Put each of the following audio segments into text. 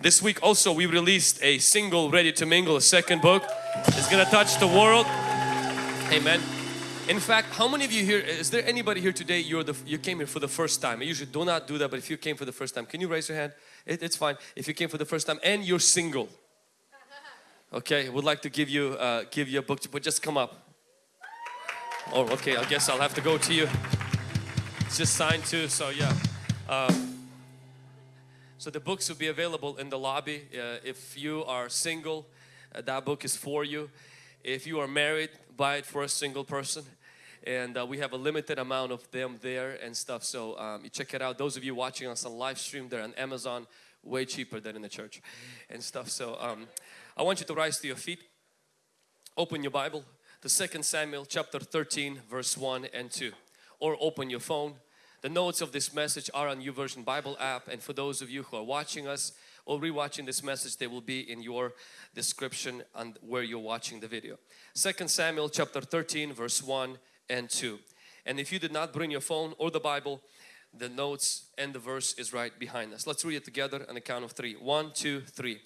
This week also we released a single Ready to Mingle, a second book. It's gonna touch the world. Amen. In fact, how many of you here, is there anybody here today, you're the, you came here for the first time? I usually do not do that, but if you came for the first time, can you raise your hand? It, it's fine. If you came for the first time and you're single. Okay, would like to give you, uh, give you a book, but just come up. Oh, okay, I guess I'll have to go to you. It's just signed too, so yeah. Um, so the books will be available in the lobby. Uh, if you are single, uh, that book is for you. If you are married, buy it for a single person. And uh, we have a limited amount of them there and stuff. So um, you check it out. Those of you watching us on live stream, they're on Amazon, way cheaper than in the church and stuff. So um, I want you to rise to your feet. Open your Bible to 2 Samuel chapter 13 verse 1 and 2 or open your phone. The notes of this message are on YouVersion Bible app and for those of you who are watching us or rewatching this message they will be in your description and where you're watching the video. 2 Samuel chapter 13 verse 1 and 2 and if you did not bring your phone or the Bible the notes and the verse is right behind us. Let's read it together on the count of three. One, two, three.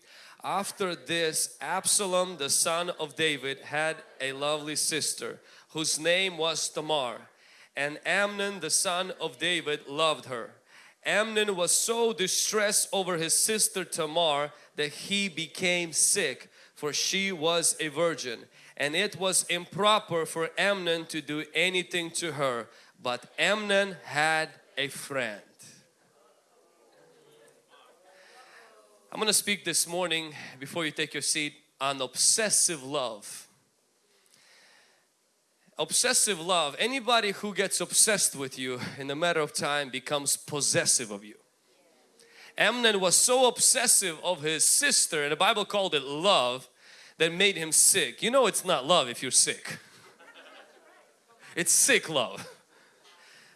After this, Absalom, the son of David, had a lovely sister whose name was Tamar. And Amnon, the son of David, loved her. Amnon was so distressed over his sister Tamar that he became sick, for she was a virgin. And it was improper for Amnon to do anything to her. But Amnon had a friend. I'm going to speak this morning before you take your seat on obsessive love. Obsessive love, anybody who gets obsessed with you in a matter of time becomes possessive of you. Amnon was so obsessive of his sister and the Bible called it love that made him sick. You know it's not love if you're sick. It's sick love.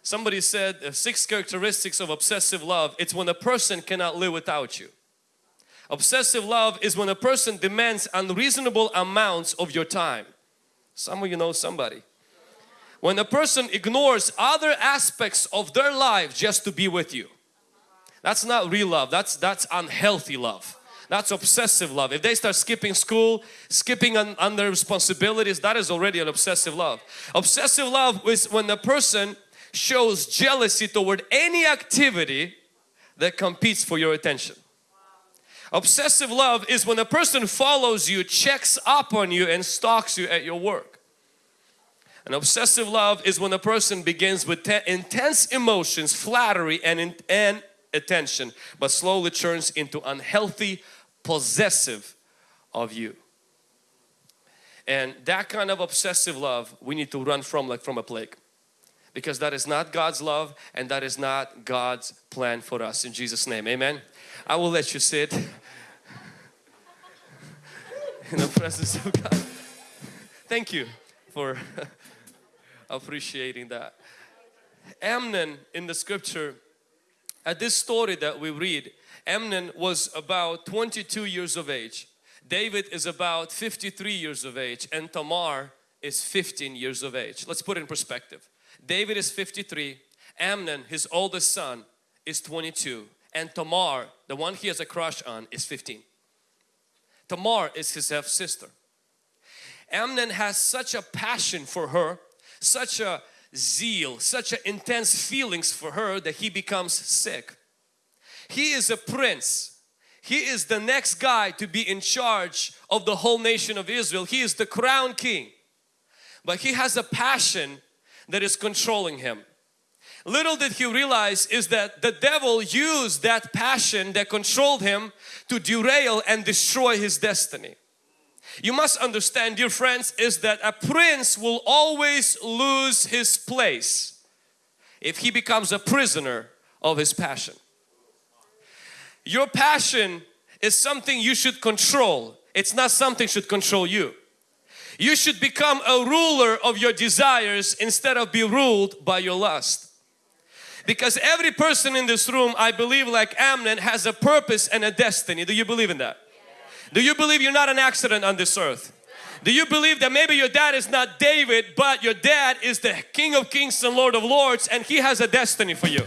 Somebody said six characteristics of obsessive love. It's when a person cannot live without you. Obsessive love is when a person demands unreasonable amounts of your time. Some of you know somebody. When a person ignores other aspects of their life just to be with you. That's not real love, that's, that's unhealthy love. That's obsessive love. If they start skipping school, skipping on, on their responsibilities, that is already an obsessive love. Obsessive love is when a person shows jealousy toward any activity that competes for your attention. Obsessive love is when a person follows you, checks up on you and stalks you at your work. And obsessive love is when a person begins with intense emotions, flattery and, and attention but slowly turns into unhealthy possessive of you. And that kind of obsessive love we need to run from like from a plague because that is not God's love and that is not God's plan for us in Jesus name amen I will let you sit in the presence of God. Thank you for appreciating that. Amnon in the scripture, at this story that we read, Amnon was about 22 years of age. David is about 53 years of age and Tamar is 15 years of age. Let's put it in perspective. David is 53, Amnon, his oldest son, is 22 and Tamar, the one he has a crush on, is 15. Tamar is his half sister. Amnon has such a passion for her, such a zeal, such a intense feelings for her that he becomes sick. He is a prince. He is the next guy to be in charge of the whole nation of Israel. He is the crown king. But he has a passion that is controlling him. Little did he realize is that the devil used that passion that controlled him to derail and destroy his destiny. You must understand dear friends is that a prince will always lose his place if he becomes a prisoner of his passion. Your passion is something you should control. It's not something should control you. You should become a ruler of your desires instead of be ruled by your lust. Because every person in this room, I believe like Amnon, has a purpose and a destiny. Do you believe in that? Do you believe you're not an accident on this earth? Do you believe that maybe your dad is not David, but your dad is the King of Kings and Lord of Lords and He has a destiny for you?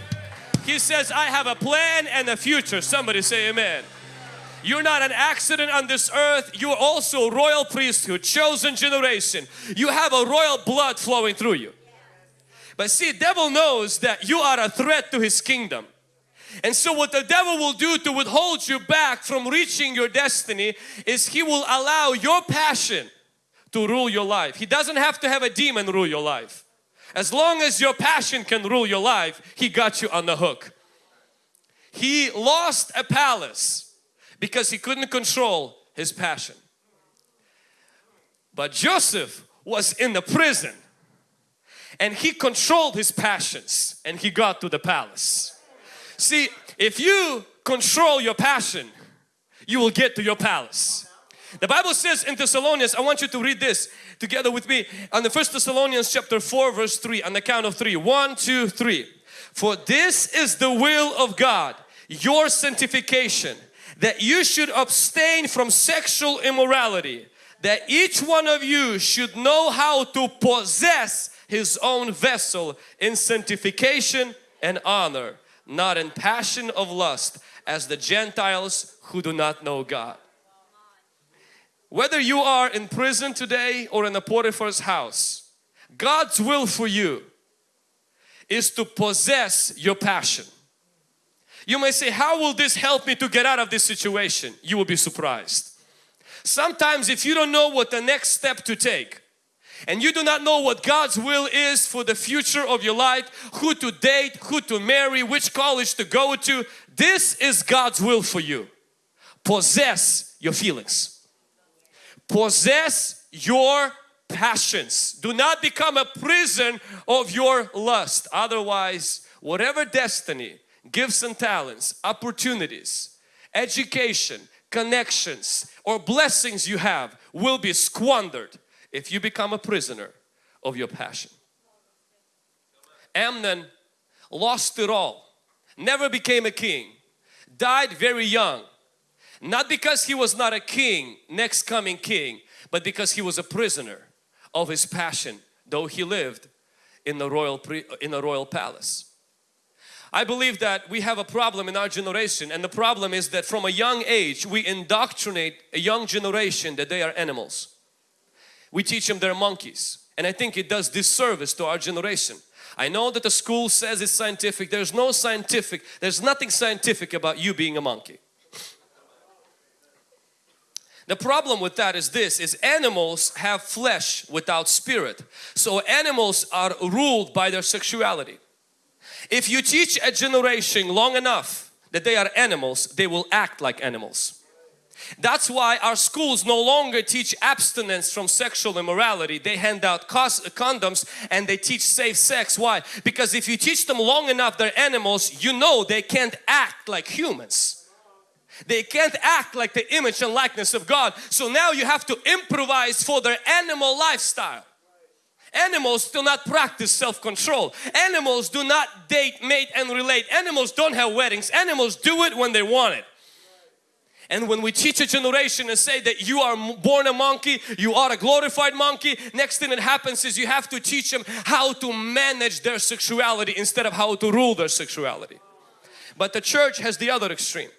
He says, I have a plan and a future. Somebody say amen. You're not an accident on this earth. You are also royal priesthood, chosen generation. You have a royal blood flowing through you. But see, devil knows that you are a threat to his kingdom. And so what the devil will do to withhold you back from reaching your destiny is he will allow your passion to rule your life. He doesn't have to have a demon rule your life. As long as your passion can rule your life, he got you on the hook. He lost a palace because he couldn't control his passion. But Joseph was in the prison and he controlled his passions and he got to the palace. See, if you control your passion, you will get to your palace. The Bible says in Thessalonians, I want you to read this together with me on the first Thessalonians chapter 4 verse 3 on the count of three. One, two, three. For this is the will of God, your sanctification, that you should abstain from sexual immorality, that each one of you should know how to possess his own vessel in sanctification and honor, not in passion of lust as the Gentiles who do not know God. Whether you are in prison today or in a Potiphar's house, God's will for you is to possess your passion. You may say, how will this help me to get out of this situation? You will be surprised. Sometimes if you don't know what the next step to take, and you do not know what God's will is for the future of your life, who to date, who to marry, which college to go to, this is God's will for you. Possess your feelings. Possess your passions. Do not become a prison of your lust. Otherwise, whatever destiny, gifts and talents, opportunities, education, connections or blessings you have will be squandered if you become a prisoner of your passion. Amnon lost it all, never became a king, died very young. Not because he was not a king, next coming king, but because he was a prisoner of his passion, though he lived in the royal, in the royal palace. I believe that we have a problem in our generation and the problem is that from a young age we indoctrinate a young generation that they are animals we teach them they're monkeys. And I think it does disservice to our generation. I know that the school says it's scientific. There's no scientific, there's nothing scientific about you being a monkey. The problem with that is this, is animals have flesh without spirit. So animals are ruled by their sexuality. If you teach a generation long enough that they are animals, they will act like animals. That's why our schools no longer teach abstinence from sexual immorality. They hand out condoms and they teach safe sex. Why? Because if you teach them long enough they're animals, you know they can't act like humans. They can't act like the image and likeness of God. So now you have to improvise for their animal lifestyle. Animals do not practice self-control. Animals do not date, mate and relate. Animals don't have weddings. Animals do it when they want it. And when we teach a generation and say that you are born a monkey, you are a glorified monkey, next thing that happens is you have to teach them how to manage their sexuality instead of how to rule their sexuality. But the church has the other extreme.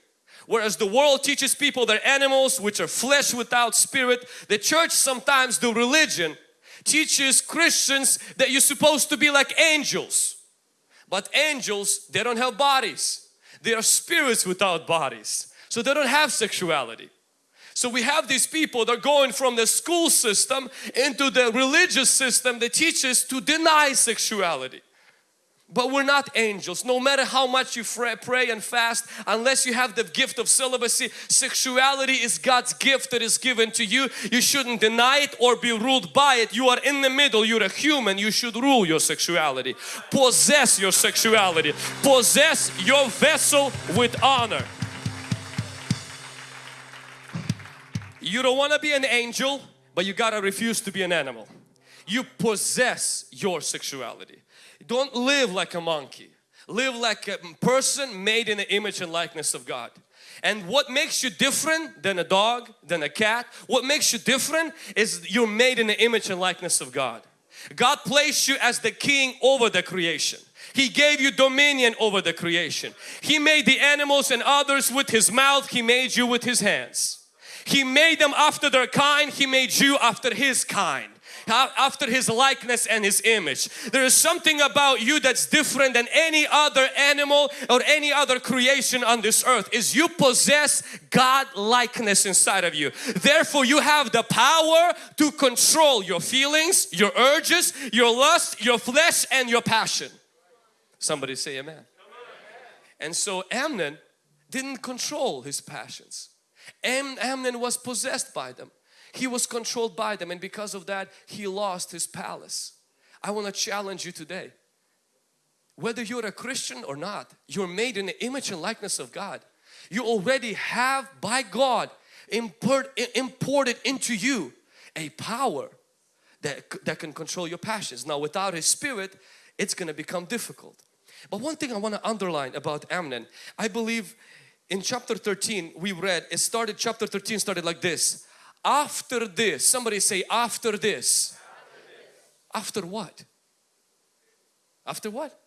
Whereas the world teaches people they're animals which are flesh without spirit, the church sometimes, the religion, teaches Christians that you're supposed to be like angels. But angels, they don't have bodies. They are spirits without bodies. So they don't have sexuality. So we have these people that are going from the school system into the religious system that teaches to deny sexuality. But we're not angels. No matter how much you pray and fast, unless you have the gift of celibacy, sexuality is God's gift that is given to you. You shouldn't deny it or be ruled by it. You are in the middle. You're a human. You should rule your sexuality. Possess your sexuality. Possess your vessel with honor. You don't want to be an angel, but you gotta refuse to be an animal. You possess your sexuality. Don't live like a monkey. Live like a person made in the image and likeness of God. And what makes you different than a dog, than a cat, what makes you different is you're made in the image and likeness of God. God placed you as the king over the creation. He gave you dominion over the creation. He made the animals and others with His mouth. He made you with His hands. He made them after their kind. He made you after His kind after His likeness and His image. There is something about you that's different than any other animal or any other creation on this earth is you possess God likeness inside of you. Therefore you have the power to control your feelings, your urges, your lust, your flesh and your passion. Somebody say amen. And so Amnon didn't control his passions. Am Amnon was possessed by them. He was controlled by them and because of that he lost his palace. I want to challenge you today. Whether you're a Christian or not, you're made in the image and likeness of God. You already have by God import, imported into you a power that, that can control your passions. Now without His Spirit, it's going to become difficult. But one thing I want to underline about Amnon, I believe in chapter 13 we read, it started, chapter 13 started like this. After this, somebody say after this. After, what? After what?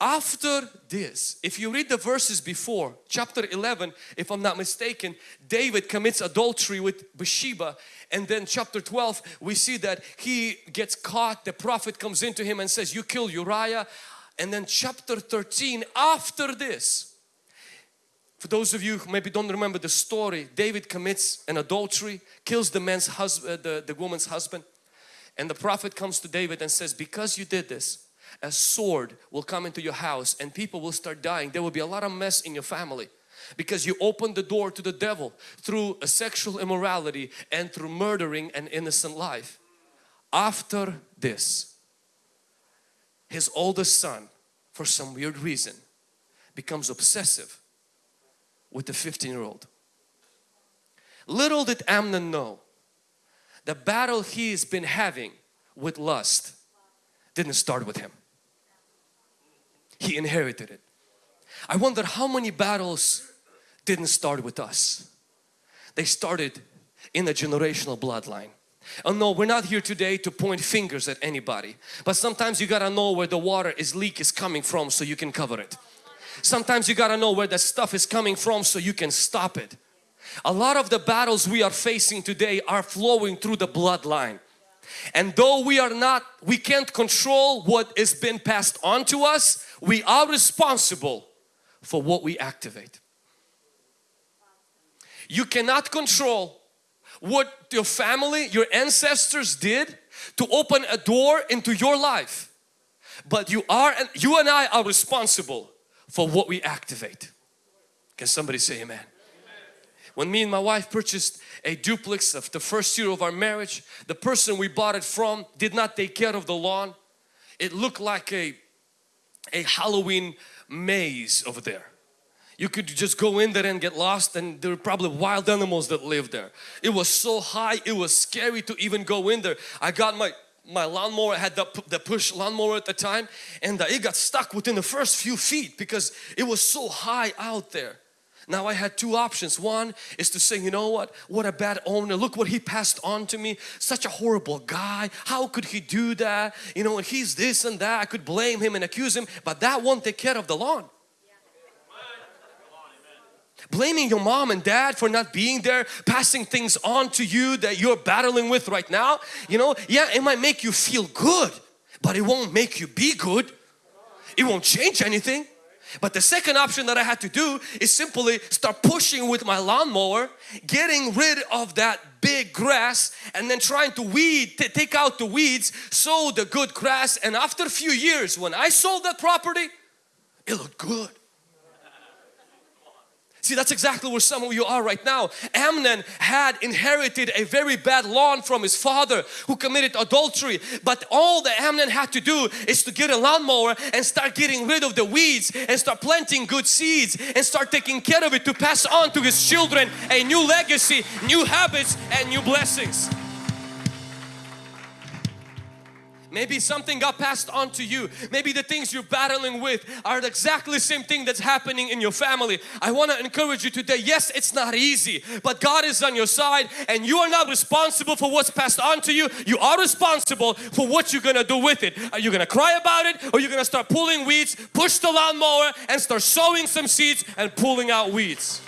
After this, if you read the verses before, chapter 11, if I'm not mistaken, David commits adultery with Bathsheba and then chapter 12, we see that he gets caught, the prophet comes into him and says, you kill Uriah. And then chapter 13, after this, for those of you who maybe don't remember the story, David commits an adultery, kills the man's husband, uh, the, the woman's husband. And the prophet comes to David and says, because you did this, a sword will come into your house and people will start dying. There will be a lot of mess in your family because you opened the door to the devil through a sexual immorality and through murdering an innocent life. After this, his oldest son, for some weird reason, becomes obsessive with the 15 year old. Little did Amnon know the battle he's been having with lust didn't start with him. He inherited it. I wonder how many battles didn't start with us. They started in the generational bloodline. Oh no, we're not here today to point fingers at anybody. But sometimes you gotta know where the water is leak is coming from so you can cover it. Sometimes you got to know where that stuff is coming from so you can stop it. A lot of the battles we are facing today are flowing through the bloodline. And though we are not, we can't control what has been passed on to us, we are responsible for what we activate. You cannot control what your family, your ancestors did to open a door into your life. But you are, you and I are responsible for what we activate. Can somebody say amen? When me and my wife purchased a duplex of the first year of our marriage, the person we bought it from did not take care of the lawn. It looked like a, a Halloween maze over there. You could just go in there and get lost and there were probably wild animals that lived there. It was so high, it was scary to even go in there. I got my my lawnmower had the, the push lawnmower at the time and uh, it got stuck within the first few feet because it was so high out there. Now I had two options. One is to say, you know what, what a bad owner, look what he passed on to me, such a horrible guy, how could he do that? You know, and he's this and that, I could blame him and accuse him, but that won't take care of the lawn blaming your mom and dad for not being there, passing things on to you that you're battling with right now, you know, yeah, it might make you feel good, but it won't make you be good. It won't change anything. But the second option that I had to do is simply start pushing with my lawnmower, getting rid of that big grass and then trying to weed, to take out the weeds, sow the good grass and after a few years when I sold that property, it looked good. See, that's exactly where some of you are right now. Amnon had inherited a very bad lawn from his father who committed adultery. But all that Amnon had to do is to get a lawnmower and start getting rid of the weeds and start planting good seeds and start taking care of it to pass on to his children a new legacy, new habits and new blessings. Maybe something got passed on to you. Maybe the things you're battling with are the exactly same thing that's happening in your family. I want to encourage you today. Yes, it's not easy, but God is on your side and you are not responsible for what's passed on to you. You are responsible for what you're going to do with it. Are you going to cry about it or you're going to start pulling weeds, push the lawnmower and start sowing some seeds and pulling out weeds?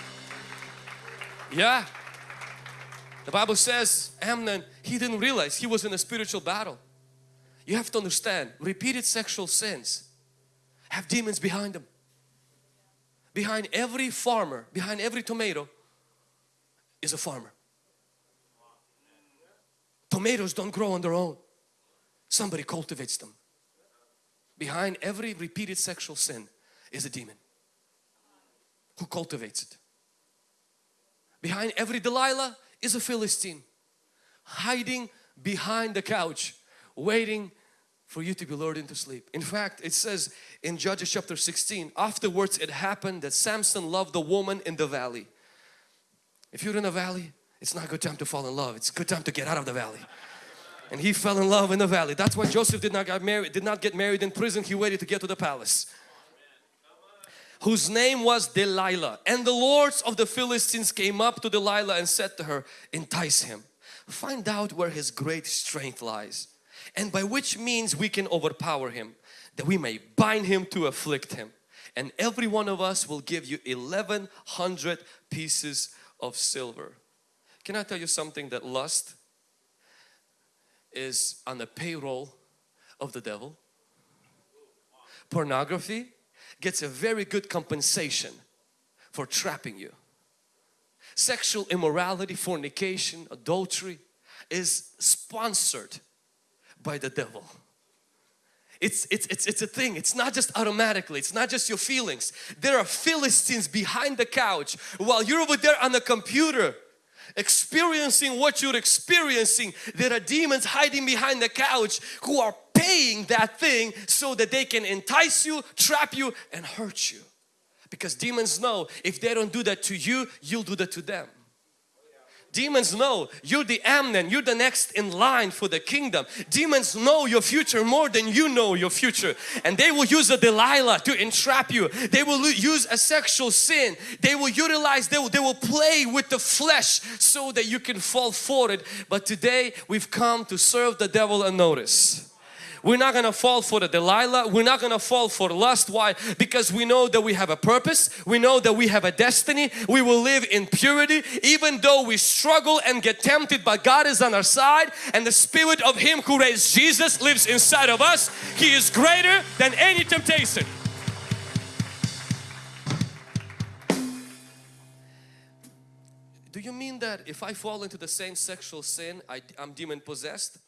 Yeah. The Bible says Amnon, he didn't realize he was in a spiritual battle. You have to understand, repeated sexual sins have demons behind them. Behind every farmer, behind every tomato is a farmer. Tomatoes don't grow on their own. Somebody cultivates them. Behind every repeated sexual sin is a demon who cultivates it. Behind every Delilah is a Philistine hiding behind the couch waiting for you to be lured into sleep. In fact, it says in Judges chapter 16, afterwards it happened that Samson loved the woman in the valley. If you're in a valley, it's not a good time to fall in love. It's a good time to get out of the valley. And he fell in love in the valley. That's why Joseph did not get married, did not get married in prison. He waited to get to the palace. Whose name was Delilah. And the lords of the Philistines came up to Delilah and said to her, entice him. Find out where his great strength lies and by which means we can overpower him that we may bind him to afflict him. And every one of us will give you 1100 pieces of silver. Can I tell you something that lust is on the payroll of the devil? Pornography gets a very good compensation for trapping you. Sexual immorality fornication adultery is sponsored by the devil. It's, it's, it's, it's a thing. It's not just automatically. It's not just your feelings. There are Philistines behind the couch while you're over there on the computer experiencing what you're experiencing. There are demons hiding behind the couch who are paying that thing so that they can entice you, trap you and hurt you. Because demons know if they don't do that to you, you'll do that to them. Demons know you're the Amnon, you're the next in line for the kingdom. Demons know your future more than you know your future. And they will use a Delilah to entrap you. They will use a sexual sin. They will utilize, they will, they will play with the flesh so that you can fall for it. But today we've come to serve the devil unnoticed. We're not going to fall for the Delilah. We're not going to fall for lust. Why? Because we know that we have a purpose. We know that we have a destiny. We will live in purity even though we struggle and get tempted but God is on our side and the spirit of Him who raised Jesus lives inside of us. He is greater than any temptation. Do you mean that if I fall into the same sexual sin, I, am demon possessed?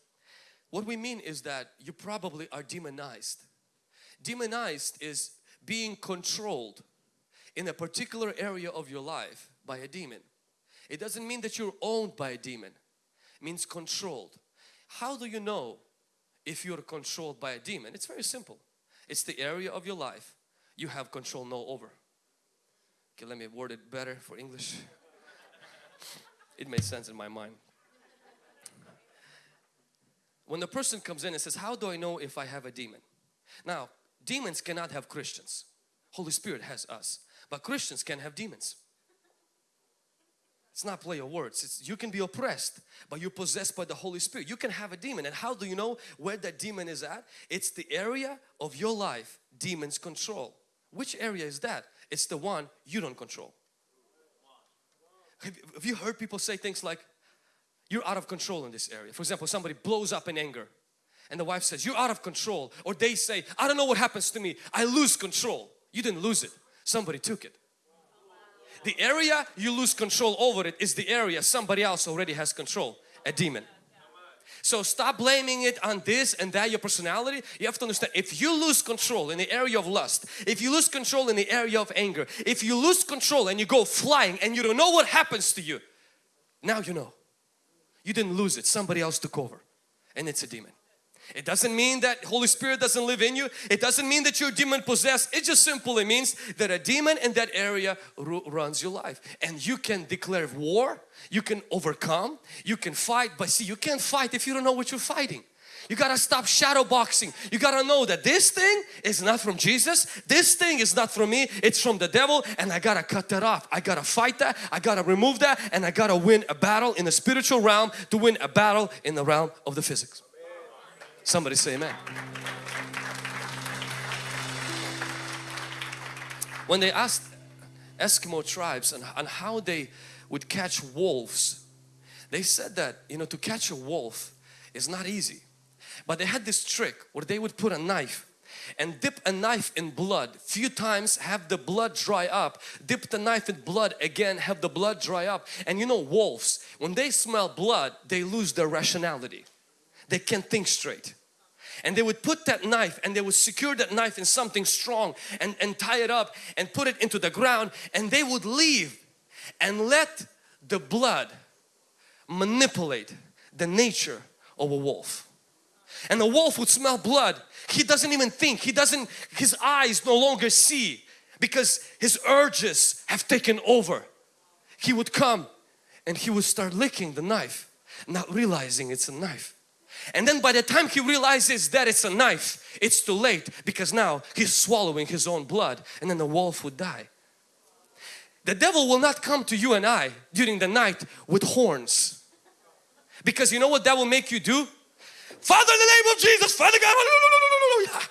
What we mean is that you probably are demonized. Demonized is being controlled in a particular area of your life by a demon. It doesn't mean that you're owned by a demon. It means controlled. How do you know if you're controlled by a demon? It's very simple. It's the area of your life you have control no over. Okay, let me word it better for English. it made sense in my mind when the person comes in and says, how do I know if I have a demon? Now, demons cannot have Christians. Holy Spirit has us. But Christians can have demons. It's not play of words. It's, you can be oppressed, but you're possessed by the Holy Spirit. You can have a demon. And how do you know where that demon is at? It's the area of your life demons control. Which area is that? It's the one you don't control. Have you heard people say things like, you're out of control in this area. For example, somebody blows up in anger and the wife says, you're out of control. Or they say, I don't know what happens to me. I lose control. You didn't lose it. Somebody took it. The area you lose control over it is the area somebody else already has control. A demon. So stop blaming it on this and that, your personality. You have to understand, if you lose control in the area of lust, if you lose control in the area of anger, if you lose control and you go flying and you don't know what happens to you, now you know. You didn't lose it. Somebody else took over and it's a demon. It doesn't mean that Holy Spirit doesn't live in you. It doesn't mean that you're demon possessed. It just simply means that a demon in that area runs your life. And you can declare war, you can overcome, you can fight. But see, you can't fight if you don't know what you're fighting. You gotta stop shadow boxing. You gotta know that this thing is not from Jesus. This thing is not from me. It's from the devil and I gotta cut that off. I gotta fight that. I gotta remove that and I gotta win a battle in the spiritual realm to win a battle in the realm of the physics. Somebody say amen. When they asked Eskimo tribes and, and how they would catch wolves, they said that you know to catch a wolf is not easy but they had this trick where they would put a knife and dip a knife in blood. Few times have the blood dry up. Dip the knife in blood again have the blood dry up. And you know wolves when they smell blood they lose their rationality. They can't think straight. And they would put that knife and they would secure that knife in something strong and, and tie it up and put it into the ground. And they would leave and let the blood manipulate the nature of a wolf and the wolf would smell blood. He doesn't even think. He doesn't his eyes no longer see because his urges have taken over. He would come and he would start licking the knife not realizing it's a knife. And then by the time he realizes that it's a knife it's too late because now he's swallowing his own blood and then the wolf would die. The devil will not come to you and I during the night with horns. Because you know what that will make you do Father in the name of Jesus, Father God,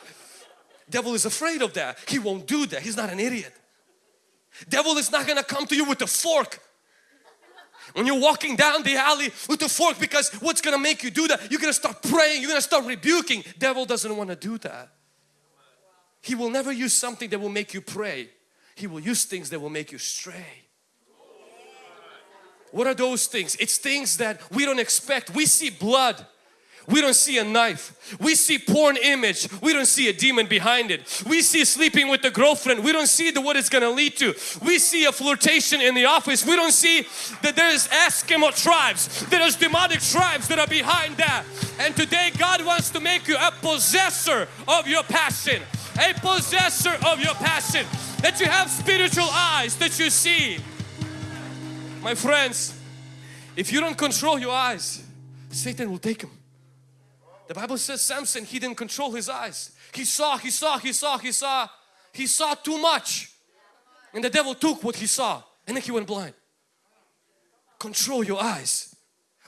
devil is afraid of that. He won't do that. He's not an idiot. Devil is not going to come to you with a fork when you're walking down the alley with a fork because what's going to make you do that? You're going to start praying, you're going to start rebuking. Devil doesn't want to do that. He will never use something that will make you pray. He will use things that will make you stray. What are those things? It's things that we don't expect. We see blood we don't see a knife. We see porn image. We don't see a demon behind it. We see sleeping with the girlfriend. We don't see the, what it's going to lead to. We see a flirtation in the office. We don't see that there's Eskimo tribes. There's demonic tribes that are behind that. And today God wants to make you a possessor of your passion. A possessor of your passion. That you have spiritual eyes that you see. My friends, if you don't control your eyes, Satan will take them. The Bible says Samson, he didn't control his eyes. He saw, he saw, he saw, he saw. He saw too much. And the devil took what he saw and then he went blind. Control your eyes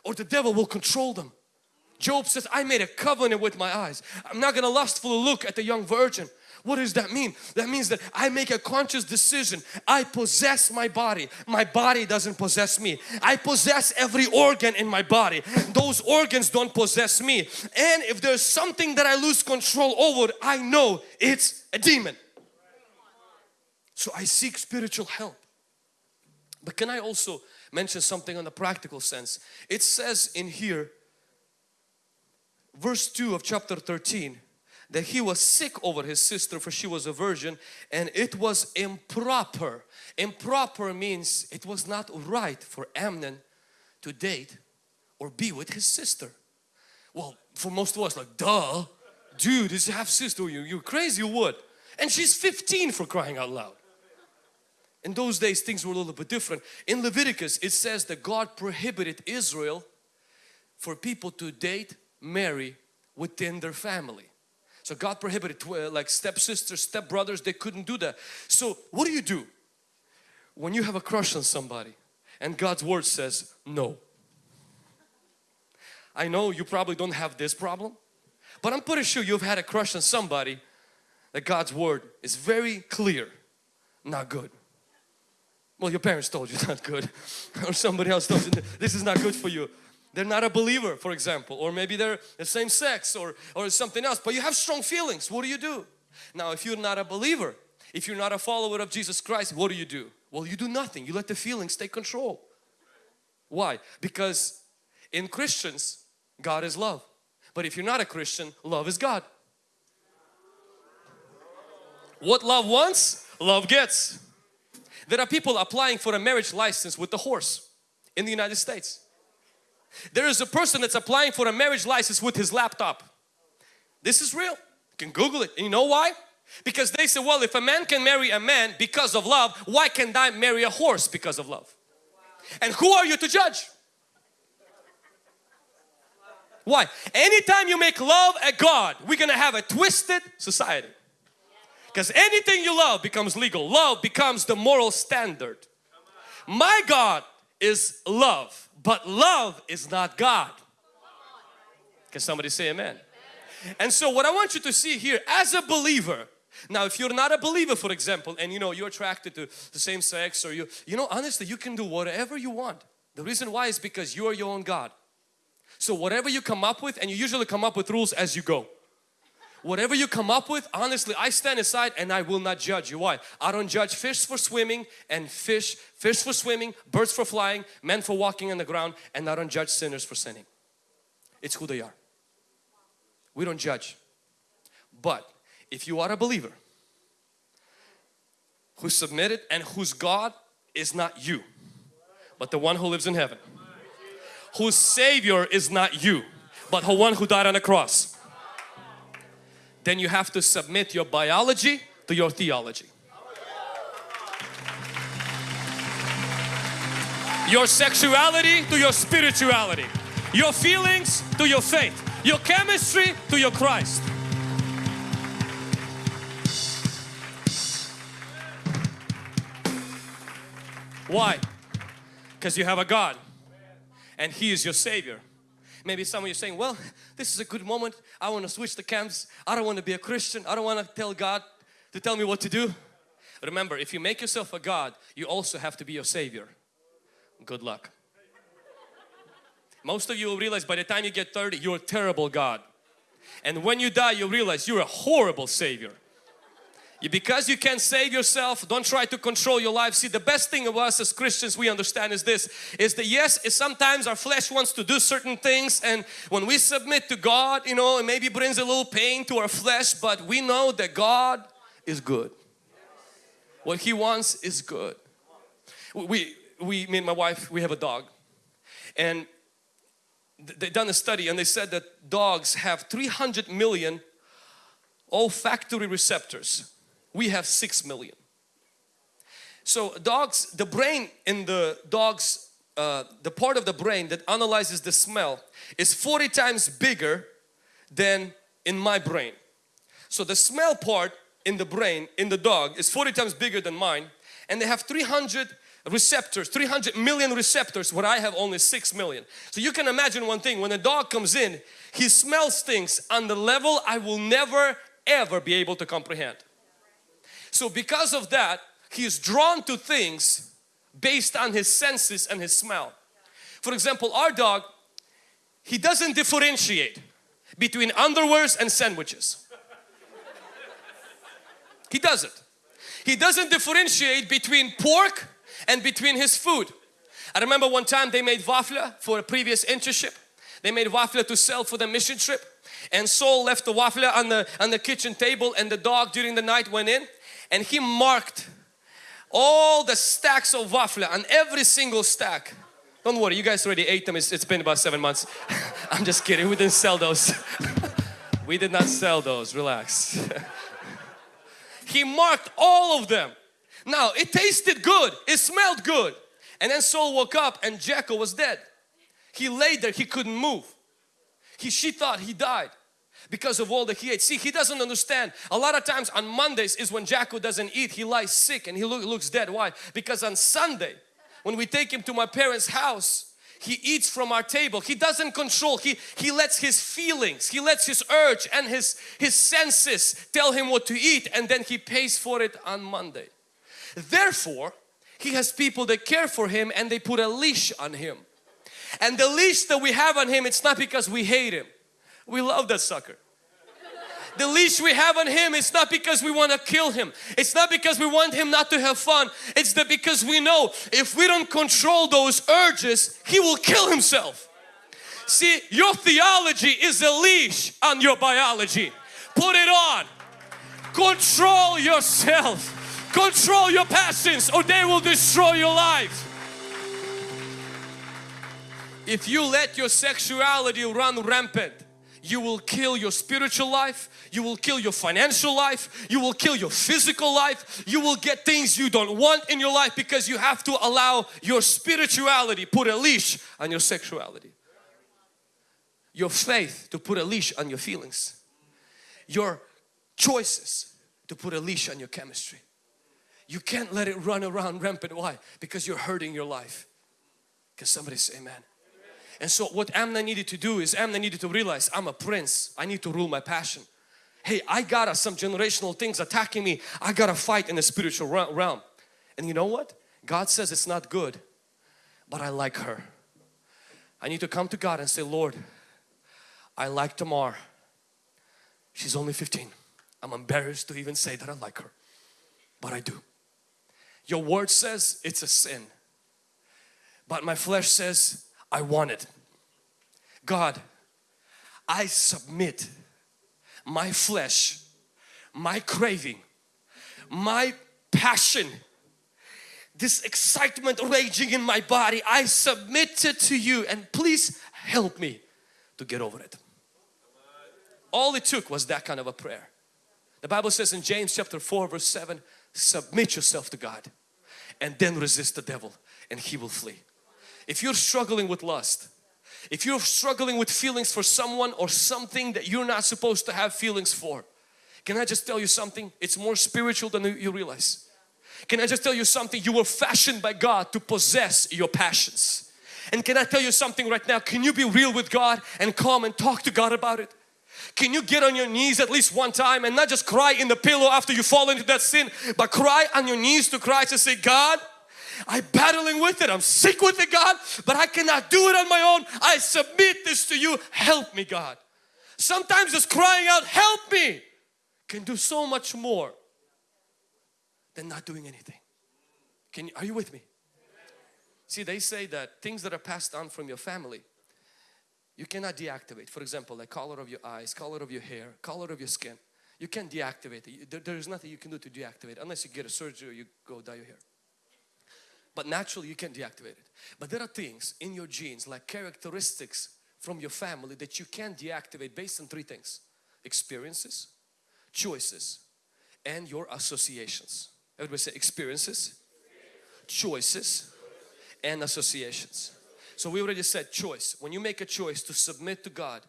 or the devil will control them. Job says, I made a covenant with my eyes. I'm not going to lustfully look at the young virgin. What does that mean? That means that I make a conscious decision. I possess my body. My body doesn't possess me. I possess every organ in my body. Those organs don't possess me. And if there's something that I lose control over, I know it's a demon. So I seek spiritual help. But can I also mention something on the practical sense? It says in here, verse 2 of chapter 13, that he was sick over his sister for she was a virgin and it was improper. Improper means it was not right for Amnon to date or be with his sister. Well, for most of us like, duh, dude, is half sister, you, you're crazy, you would. And she's 15 for crying out loud. In those days things were a little bit different. In Leviticus it says that God prohibited Israel for people to date, marry within their family. So God prohibited uh, like stepsisters, stepbrothers, they couldn't do that. So what do you do when you have a crush on somebody and God's word says no? I know you probably don't have this problem, but I'm pretty sure you've had a crush on somebody that God's word is very clear, not good. Well, your parents told you it's not good or somebody else told you this is not good for you they're not a believer for example or maybe they're the same sex or or something else but you have strong feelings. What do you do? Now if you're not a believer if you're not a follower of Jesus Christ what do you do? Well you do nothing. You let the feelings take control. Why? Because in Christians God is love. But if you're not a Christian love is God. What love wants love gets. There are people applying for a marriage license with the horse in the United States there is a person that's applying for a marriage license with his laptop. This is real. You can Google it. And you know why? Because they say, well, if a man can marry a man because of love, why can't I marry a horse because of love? And who are you to judge? Why? Anytime you make love a God, we're gonna have a twisted society. Because anything you love becomes legal. Love becomes the moral standard. My God is love, but love is not God. Can somebody say amen? And so what I want you to see here as a believer, now if you're not a believer for example and you know you're attracted to the same sex or you, you know honestly you can do whatever you want. The reason why is because you are your own God. So whatever you come up with and you usually come up with rules as you go. Whatever you come up with, honestly, I stand aside and I will not judge you. Why? I don't judge fish for swimming and fish, fish for swimming, birds for flying, men for walking on the ground and I don't judge sinners for sinning. It's who they are. We don't judge. But if you are a believer who submitted and whose God is not you, but the one who lives in heaven, whose Savior is not you, but the one who died on the cross, then you have to submit your biology to your theology. Your sexuality to your spirituality. Your feelings to your faith. Your chemistry to your Christ. Why? Because you have a God and He is your Savior. Maybe some of you saying, well, this is a good moment. I want to switch the camps. I don't want to be a Christian. I don't want to tell God to tell me what to do. Remember, if you make yourself a God, you also have to be your Savior. Good luck. Most of you will realize by the time you get 30, you're a terrible God. And when you die, you realize you're a horrible Savior. Because you can't save yourself, don't try to control your life. See, the best thing of us as Christians we understand is this, is that yes, sometimes our flesh wants to do certain things and when we submit to God, you know, it maybe brings a little pain to our flesh, but we know that God is good. What He wants is good. We, we, me and my wife, we have a dog and they done a study and they said that dogs have 300 million olfactory receptors we have 6 million. So dogs, the brain in the dogs, uh, the part of the brain that analyzes the smell is 40 times bigger than in my brain. So the smell part in the brain in the dog is 40 times bigger than mine and they have 300 receptors 300 million receptors where I have only 6 million so you can imagine one thing when a dog comes in he smells things on the level I will never ever be able to comprehend so because of that, he is drawn to things based on his senses and his smell. For example, our dog, he doesn't differentiate between underwears and sandwiches. He doesn't. He doesn't differentiate between pork and between his food. I remember one time they made waffle for a previous internship. They made waffle to sell for the mission trip and Saul left the waffle on the, on the kitchen table and the dog during the night went in and he marked all the stacks of waffle on every single stack. Don't worry, you guys already ate them. it's, it's been about seven months. I'm just kidding, we didn't sell those. we did not sell those, relax. he marked all of them. Now it tasted good, it smelled good. And then Saul woke up and Jacko was dead. He lay there, he couldn't move. He, she thought he died because of all that he ate. See, he doesn't understand. A lot of times on Mondays is when Jacko doesn't eat. He lies sick and he look, looks dead. Why? Because on Sunday, when we take him to my parents' house, he eats from our table. He doesn't control. He, he lets his feelings, he lets his urge and his, his senses tell him what to eat and then he pays for it on Monday. Therefore, he has people that care for him and they put a leash on him. And the leash that we have on him, it's not because we hate him. We love that sucker. The leash we have on him, it's not because we want to kill him. It's not because we want him not to have fun. It's that because we know if we don't control those urges, he will kill himself. See, your theology is a leash on your biology. Put it on. Control yourself. Control your passions or they will destroy your life. If you let your sexuality run rampant, you will kill your spiritual life, you will kill your financial life, you will kill your physical life, you will get things you don't want in your life because you have to allow your spirituality, put a leash on your sexuality. your faith to put a leash on your feelings. Your choices to put a leash on your chemistry. You can't let it run around rampant. Why? Because you're hurting your life. Can somebody say amen? And so what Amnon needed to do is Amnon needed to realize I'm a prince. I need to rule my passion. Hey, I got some generational things attacking me. I got to fight in the spiritual realm. And you know what? God says it's not good, but I like her. I need to come to God and say, Lord, I like Tamar. She's only 15. I'm embarrassed to even say that I like her, but I do. Your word says it's a sin, but my flesh says I want it. God, I submit my flesh, my craving, my passion, this excitement raging in my body, I submit it to you and please help me to get over it. All it took was that kind of a prayer. The Bible says in James chapter 4 verse 7, submit yourself to God and then resist the devil and he will flee. If you're struggling with lust, if you're struggling with feelings for someone or something that you're not supposed to have feelings for, can I just tell you something? It's more spiritual than you realize. Can I just tell you something? You were fashioned by God to possess your passions. And can I tell you something right now? Can you be real with God and come and talk to God about it? Can you get on your knees at least one time and not just cry in the pillow after you fall into that sin, but cry on your knees to Christ and say, God, I'm battling with it. I'm sick with it, God, but I cannot do it on my own. I submit this to you. Help me, God. Sometimes just crying out, help me, can do so much more than not doing anything. Can you, are you with me? See, they say that things that are passed on from your family, you cannot deactivate. For example, like color of your eyes, color of your hair, color of your skin. You can't deactivate it. There is nothing you can do to deactivate unless you get a surgery or you go dye your hair but naturally you can deactivate it. But there are things in your genes like characteristics from your family that you can deactivate based on three things. Experiences, choices, and your associations. Everybody say experiences, choices, and associations. So we already said choice. When you make a choice to submit to God,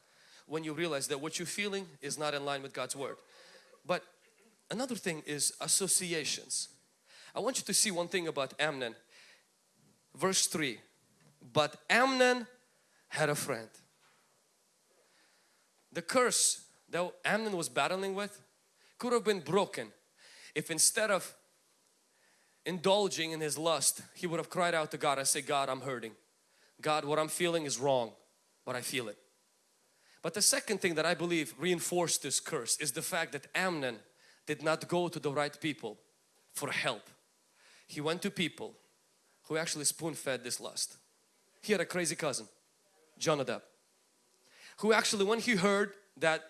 when you realize that what you're feeling is not in line with God's Word. But another thing is associations. I want you to see one thing about Amnon verse 3 but Amnon had a friend. The curse that Amnon was battling with could have been broken if instead of indulging in his lust he would have cried out to God I say God I'm hurting. God what I'm feeling is wrong but I feel it. But the second thing that I believe reinforced this curse is the fact that Amnon did not go to the right people for help. He went to people who actually spoon fed this lust. He had a crazy cousin, Jonadab, who actually when he heard that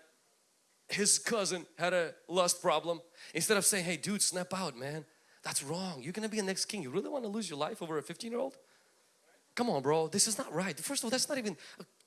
his cousin had a lust problem, instead of saying, hey dude snap out man, that's wrong, you're gonna be a next king, you really want to lose your life over a 15 year old? Come on bro, this is not right. First of all, that's not even,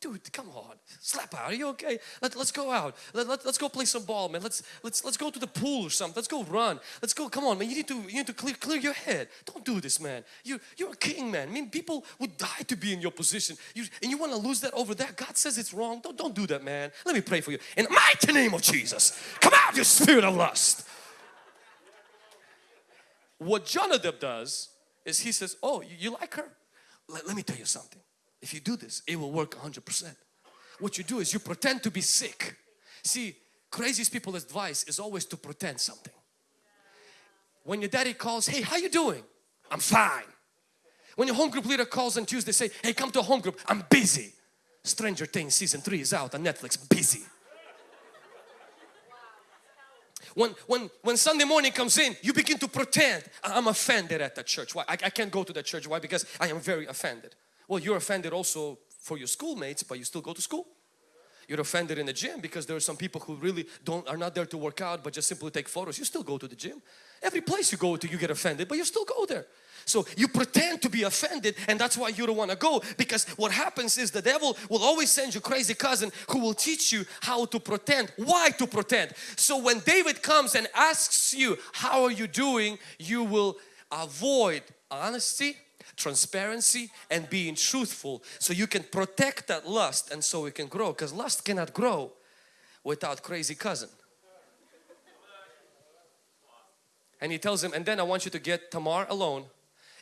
dude, come on, slap out, are you okay? Let, let's go out, let, let, let's go play some ball man, let's, let's, let's go to the pool or something, let's go run, let's go, come on man, you need to, you need to clear, clear your head. Don't do this man, you, you're a king man. I mean people would die to be in your position you, and you want to lose that over that. God says it's wrong, don't, don't do that man. Let me pray for you. In the mighty name of Jesus, come out you spirit of lust. What Jonadab does is he says, oh you, you like her? Let, let me tell you something. If you do this, it will work 100%. What you do is you pretend to be sick. See, craziest people's advice is always to pretend something. When your daddy calls, hey, how you doing? I'm fine. When your home group leader calls on Tuesday, say, hey, come to a home group. I'm busy. Stranger Things season 3 is out on Netflix. Busy. When, when, when Sunday morning comes in, you begin to pretend, I'm offended at that church. Why? I, I can't go to that church. Why? Because I am very offended. Well, you're offended also for your schoolmates, but you still go to school. You're offended in the gym because there are some people who really don't are not there to work out but just simply take photos. You still go to the gym. Every place you go to you get offended but you still go there. So you pretend to be offended and that's why you don't want to go because what happens is the devil will always send you crazy cousin who will teach you how to pretend, why to pretend. So when David comes and asks you how are you doing, you will avoid honesty transparency and being truthful so you can protect that lust and so it can grow because lust cannot grow without crazy cousin. And he tells him, and then I want you to get Tamar alone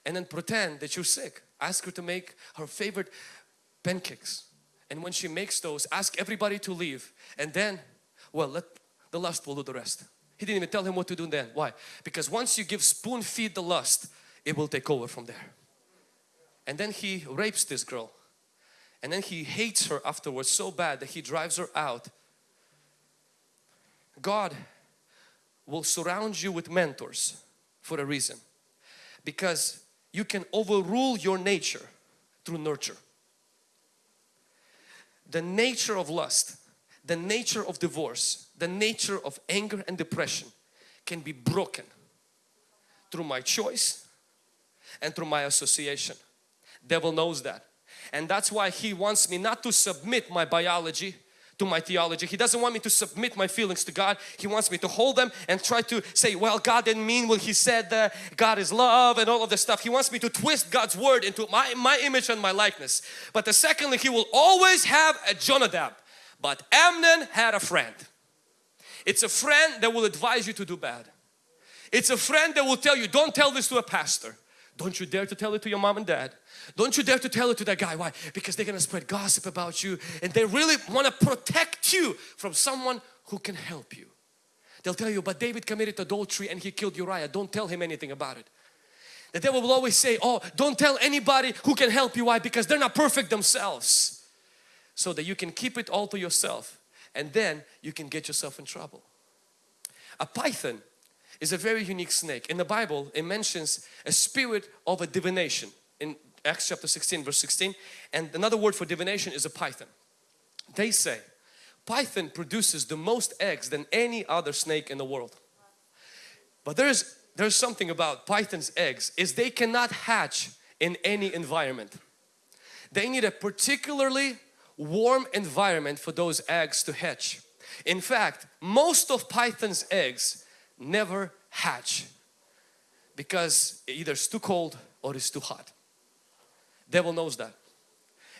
and then pretend that you're sick. Ask her to make her favorite pancakes. And when she makes those, ask everybody to leave. And then, well, let the lust will do the rest. He didn't even tell him what to do then. Why? Because once you give spoon feed the lust, it will take over from there. And then he rapes this girl. And then he hates her afterwards so bad that he drives her out. God will surround you with mentors for a reason. Because you can overrule your nature through nurture. The nature of lust, the nature of divorce, the nature of anger and depression can be broken through my choice and through my association. Devil knows that. And that's why he wants me not to submit my biology to my theology. He doesn't want me to submit my feelings to God. He wants me to hold them and try to say, well, God didn't mean what He said that God is love and all of this stuff. He wants me to twist God's word into my, my image and my likeness. But the secondly, He will always have a Jonadab. But Amnon had a friend. It's a friend that will advise you to do bad. It's a friend that will tell you, don't tell this to a pastor. Don't you dare to tell it to your mom and dad. Don't you dare to tell it to that guy. Why? Because they're going to spread gossip about you and they really want to protect you from someone who can help you. They'll tell you, but David committed adultery and he killed Uriah. Don't tell him anything about it. The devil will always say, oh, don't tell anybody who can help you. Why? Because they're not perfect themselves. So that you can keep it all to yourself and then you can get yourself in trouble. A python is a very unique snake. In the Bible, it mentions a spirit of a divination in Acts chapter 16 verse 16 and another word for divination is a python. They say python produces the most eggs than any other snake in the world. But there's there's something about python's eggs is they cannot hatch in any environment. They need a particularly warm environment for those eggs to hatch. In fact, most of python's eggs never hatch because either it's too cold or it's too hot. Devil knows that.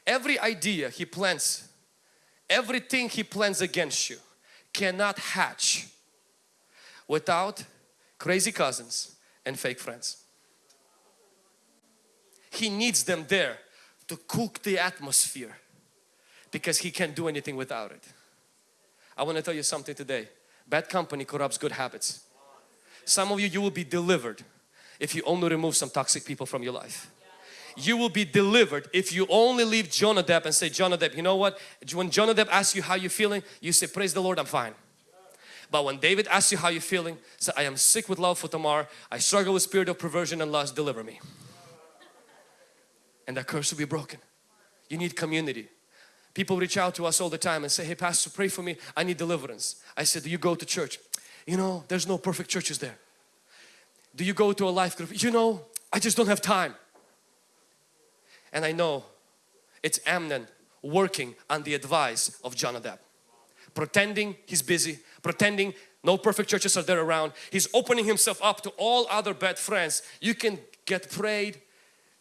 Every idea he plants, everything he plans against you cannot hatch without crazy cousins and fake friends. He needs them there to cook the atmosphere because he can't do anything without it. I want to tell you something today. Bad company corrupts good habits. Some of you, you will be delivered if you only remove some toxic people from your life. You will be delivered if you only leave Jonadab and say, Jonadab, you know what? When Jonadab asks you how you're feeling, you say, praise the Lord, I'm fine. But when David asks you how you're feeling, say, I am sick with love for Tamar. I struggle with spirit of perversion and lust, deliver me. And that curse will be broken. You need community. People reach out to us all the time and say, hey pastor, pray for me. I need deliverance. I said, do you go to church? You know, there's no perfect churches there. Do you go to a life group? You know, I just don't have time. And I know it's Amnon working on the advice of Jonadab. Pretending he's busy, pretending no perfect churches are there around. He's opening himself up to all other bad friends. You can get prayed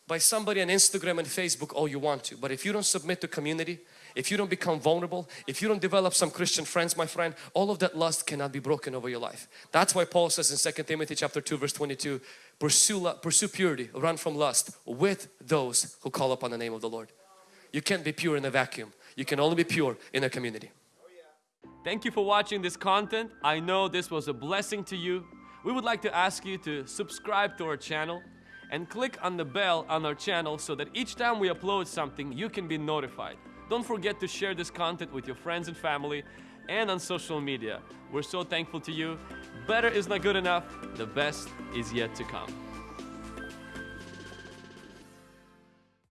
by somebody on Instagram and Facebook all you want to. But if you don't submit to community, if you don't become vulnerable, if you don't develop some Christian friends, my friend, all of that lust cannot be broken over your life. That's why Paul says in 2 Timothy chapter 2 verse 22, pursue, pursue purity, run from lust with those who call upon the name of the Lord. You can't be pure in a vacuum. You can only be pure in a community. Thank you for watching this content. I know this was a blessing to you. We would like to ask you to subscribe to our channel and click on the bell on our channel so that each time we upload something you can be notified. Don't forget to share this content with your friends and family and on social media. We're so thankful to you. Better is not good enough. The best is yet to come.